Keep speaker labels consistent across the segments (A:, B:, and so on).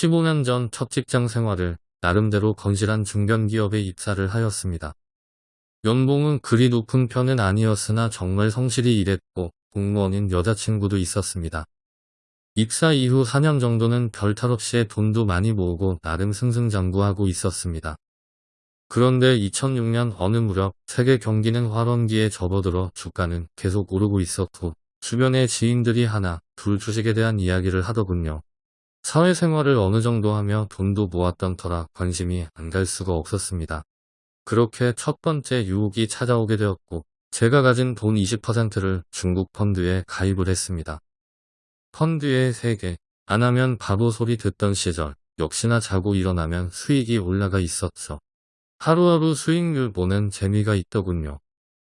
A: 15년 전 첫 직장 생활을 나름대로 건실한 중견기업에 입사를 하였습니다. 연봉은 그리 높은 편은 아니었으나 정말 성실히 일했고 공무원인 여자친구도 있었습니다. 입사 이후 4년 정도는 별 탈 없이 돈도 많이 모으고 나름 승승장구하고 있었습니다. 그런데 2006년 어느 무렵 세계 경기는 활원기에 접어들어 주가는 계속 오르고 있었고 주변의 지인들이 하나 둘 주식에 대한 이야기를 하더군요. 사회생활을 어느 정도 하며 돈도 모았던 터라 관심이 안 갈 수가 없었습니다. 그렇게 첫 번째 유혹이 찾아오게 되었고 제가 가진 돈 20%를 중국 펀드에 가입을 했습니다. 펀드에 3개, 안 하면 바보 소리 듣던 시절 역시나 자고 일어나면 수익이 올라가 있었죠. 하루하루 수익률 보는 재미가 있더군요.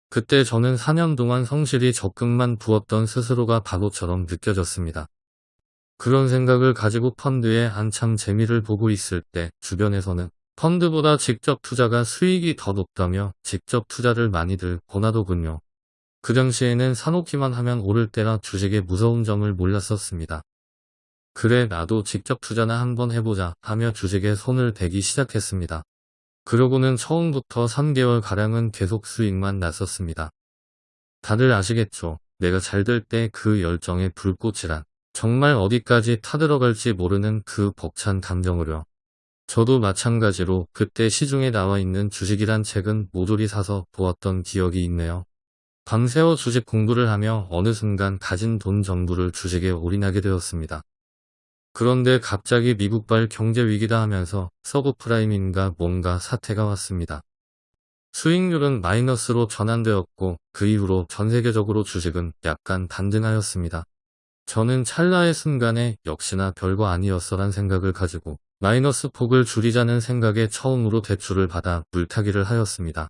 A: 그때 저는 4년 동안 성실히 적금만 부었던 스스로가 바보처럼 느껴졌습니다. 그런 생각을 가지고 펀드에 한참 재미를 보고 있을 때 주변에서는 펀드보다 직접 투자가 수익이 더 높다며 직접 투자를 많이들 권하더군요. 그 당시에는 사놓기만 하면 오를 때라 주식의 무서운 점을 몰랐었습니다. 그래 나도 직접 투자나 한번 해보자 하며 주식에 손을 대기 시작했습니다. 그러고는 처음부터 3개월가량은 계속 수익만 났었습니다. 다들 아시겠죠? 내가 잘 될 때 그 열정의 불꽃이란 정말 어디까지 타들어갈지 모르는 그 벅찬 감정으려. 저도 마찬가지로 그때 시중에 나와 있는 주식이란 책은 모조리 사서 보았던 기억이 있네요. 밤새워 주식 공부를 하며 어느 순간 가진 돈 전부를 주식에 올인하게 되었습니다. 그런데 갑자기 미국발 경제 위기다 하면서 subprime인가 뭔가 사태가 왔습니다. 수익률은 마이너스로 전환되었고 그 이후로 전 세계적으로 주식은 약간 반등하였습니다. 저는 찰나의 순간에 역시나 별거 아니었어란 생각을 가지고 마이너스 폭을 줄이자는 생각에 처음으로 대출을 받아 물타기를 하였습니다.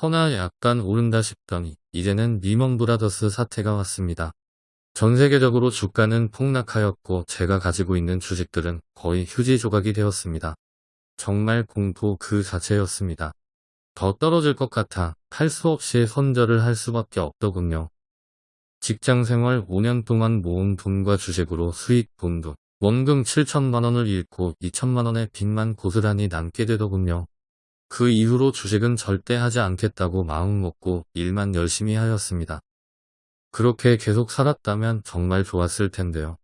A: 허나 약간 오른다 싶더니 이제는 리먼 브라더스 사태가 왔습니다. 전 세계적으로 주가는 폭락하였고 제가 가지고 있는 주식들은 거의 휴지 조각이 되었습니다. 정말 공포 그 자체였습니다. 더 떨어질 것 같아 할수 없이 손절을 할 수밖에 없더군요. 직장생활 5년 동안 모은 돈과 주식으로 수익 본도 원금 7천만원을 잃고 2천만원의 빚만 고스란히 남게 되더군요. 그 이후로 주식은 절대 하지 않겠다고 마음먹고 일만 열심히 하였습니다. 그렇게 계속 살았다면 정말 좋았을 텐데요.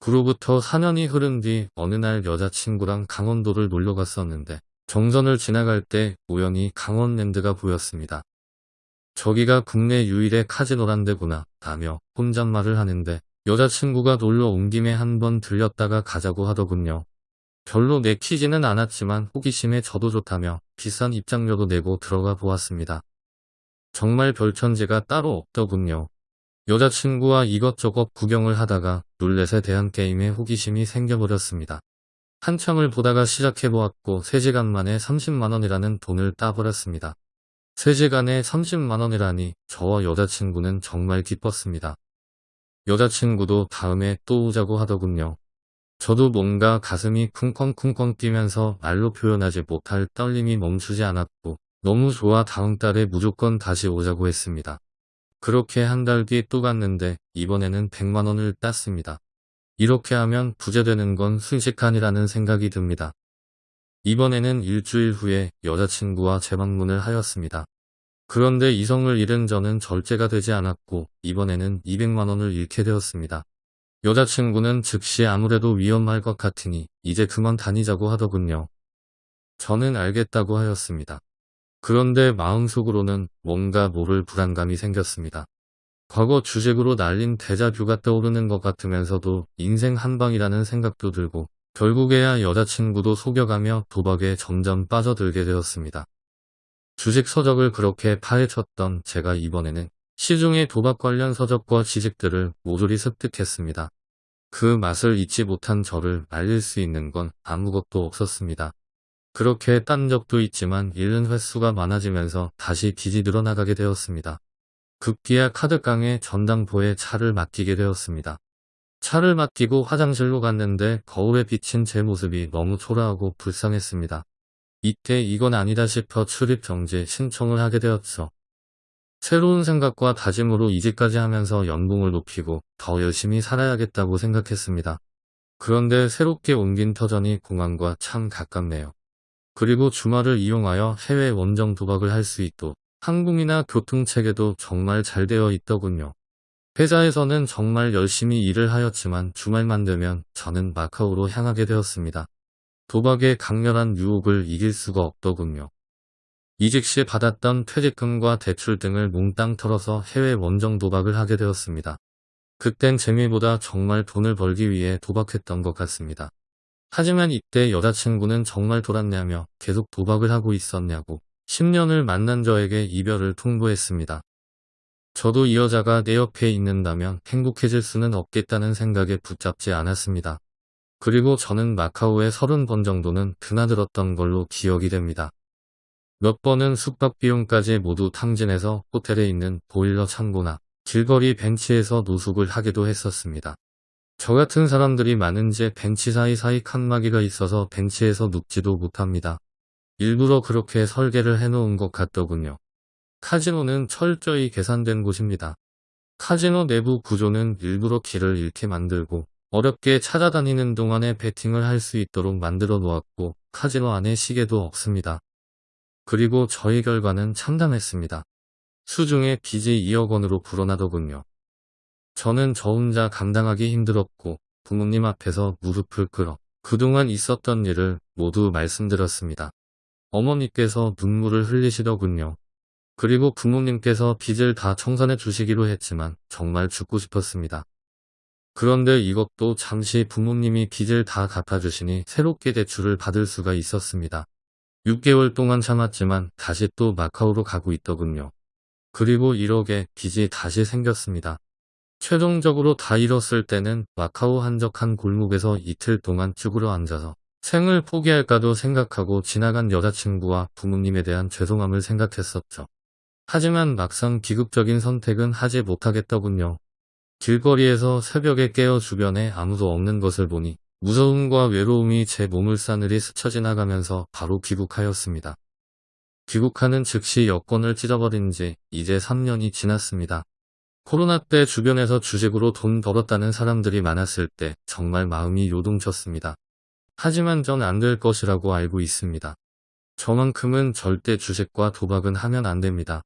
A: 그로부터 4년이 흐른 뒤 어느 날 여자친구랑 강원도를 놀러 갔었는데 정선을 지나갈 때 우연히 강원랜드가 보였습니다. 저기가 국내 유일의 카지노란 데구나 라며 혼잣말을 하는데 여자친구가 놀러 온 김에 한번 들렸다가 가자고 하더군요. 별로 내키지는 않았지만 호기심에 저도 좋다며 비싼 입장료도 내고 들어가 보았습니다. 정말 별천지가 따로 없더군요. 여자친구와 이것저것 구경을 하다가 룰렛에 대한 게임에 호기심이 생겨버렸습니다. 한참을 보다가 시작해보았고 3시간 만에 30만원이라는 돈을 따버렸습니다. 3시간에 30만원이라니 저와 여자친구는 정말 기뻤습니다. 여자친구도 다음에 또 오자고 하더군요. 저도 뭔가 가슴이 쿵쾅쿵쾅 뛰면서 말로 표현하지 못할 떨림이 멈추지 않았고 너무 좋아 다음 달에 무조건 다시 오자고 했습니다. 그렇게 한 달 뒤 또 갔는데 이번에는 100만원을 땄습니다. 이렇게 하면 부자 되는 건 순식간이라는 생각이 듭니다. 이번에는 일주일 후에 여자친구와 재방문을 하였습니다. 그런데 이성을 잃은 저는 절제가 되지 않았고 이번에는 200만원을 잃게 되었습니다. 여자친구는 즉시 아무래도 위험할 것 같으니 이제 그만 다니자고 하더군요. 저는 알겠다고 하였습니다. 그런데 마음속으로는 뭔가 모를 불안감이 생겼습니다. 과거 주식으로 날린 대자뷰가 떠오르는 것 같으면서도 인생 한방이라는 생각도 들고 결국에야 여자친구도 속여가며 도박에 점점 빠져들게 되었습니다. 주식 서적을 그렇게 파헤쳤던 제가 이번에는 시중의 도박 관련 서적과 지식들을 모조리 습득했습니다. 그 맛을 잊지 못한 저를 말릴 수 있는 건 아무것도 없었습니다. 그렇게 딴 적도 있지만 잃는 횟수가 많아지면서 다시 빚이 늘어나가게 되었습니다. 급기야 카드깡에 전당포에 차를 맡기게 되었습니다. 차를 맡기고 화장실로 갔는데 거울에 비친 제 모습이 너무 초라하고 불쌍했습니다. 이때 이건 아니다 싶어 출입 정지 신청을 하게 되었죠. 새로운 생각과 다짐으로 이직까지 하면서 연봉을 높이고 더 열심히 살아야겠다고 생각했습니다. 그런데 새롭게 옮긴 터전이 공항과 참 가깝네요. 그리고 주말을 이용하여 해외 원정 도박을 할 수 있도 항공이나 교통체계도 정말 잘 되어 있더군요. 회사에서는 정말 열심히 일을 하였지만 주말만 되면 저는 마카오로 향하게 되었습니다. 도박의 강렬한 유혹을 이길 수가 없더군요. 이직 시 받았던 퇴직금과 대출 등을 몽땅 털어서 해외 원정 도박을 하게 되었습니다. 그땐 재미보다 정말 돈을 벌기 위해 도박했던 것 같습니다. 하지만 이때 여자친구는 정말 돌았냐며 계속 도박을 하고 있었냐고 10년을 만난 저에게 이별을 통보했습니다. 저도 이 여자가 내 옆에 있는다면 행복해질 수는 없겠다는 생각에 붙잡지 않았습니다. 그리고 저는 마카오에 30번 정도는 드나들었던 걸로 기억이 됩니다. 몇 번은 숙박 비용까지 모두 탕진해서 호텔에 있는 보일러 창고나 길거리 벤치에서 노숙을 하기도 했었습니다. 저 같은 사람들이 많은지 벤치 사이사이 칸막이가 있어서 벤치에서 눕지도 못합니다. 일부러 그렇게 설계를 해놓은 것 같더군요. 카지노는 철저히 계산된 곳입니다. 카지노 내부 구조는 일부러 길을 잃게 만들고 어렵게 찾아다니는 동안에 베팅을 할 수 있도록 만들어 놓았고 카지노 안에 시계도 없습니다. 그리고 저희 결과는 참담했습니다. 수중에 빚이 2억 원으로 불어나더군요. 저는 저 혼자 감당하기 힘들었고 부모님 앞에서 무릎을 꿇어 그동안 있었던 일을 모두 말씀드렸습니다. 어머니께서 눈물을 흘리시더군요. 그리고 부모님께서 빚을 다 청산해 주시기로 했지만 정말 죽고 싶었습니다. 그런데 이것도 잠시 부모님이 빚을 다 갚아주시니 새롭게 대출을 받을 수가 있었습니다. 6개월 동안 참았지만 다시 또 마카오로 가고 있더군요. 그리고 1억의 빚이 다시 생겼습니다. 최종적으로 다 잃었을 때는 마카오 한적한 골목에서 이틀 동안 쭈그려 앉아서 생을 포기할까도 생각하고 지나간 여자친구와 부모님에 대한 죄송함을 생각했었죠. 하지만 막상 비극적인 선택은 하지 못하겠더군요. 길거리에서 새벽에 깨어 주변에 아무도 없는 것을 보니 무서움과 외로움이 제 몸을 싸늘히 스쳐 지나가면서 바로 귀국하였습니다. 귀국하는 즉시 여권을 찢어버린 지 이제 3년이 지났습니다. 코로나 때 주변에서 주식으로 돈 벌었다는 사람들이 많았을 때 정말 마음이 요동쳤습니다. 하지만 전 안 될 것이라고 알고 있습니다. 저만큼은 절대 주식과 도박은 하면 안 됩니다.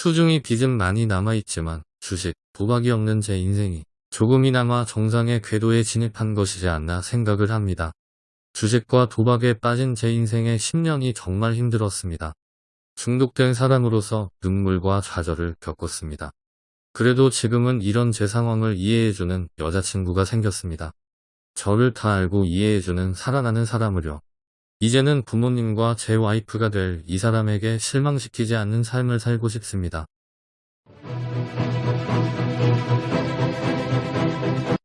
A: 수중이 빚은 많이 남아있지만 주식, 도박이 없는 제 인생이 조금이나마 정상의 궤도에 진입한 것이지 않나 생각을 합니다. 주식과 도박에 빠진 제 인생의 10년이 정말 힘들었습니다. 중독된 사람으로서 눈물과 좌절을 겪었습니다. 그래도 지금은 이런 제 상황을 이해해주는 여자친구가 생겼습니다. 저를 다 알고 이해해주는 살아나는 사람으려. 이제는 부모님과 제 와이프가 될 이 사람에게 실망시키지 않는 삶을 살고 싶습니다.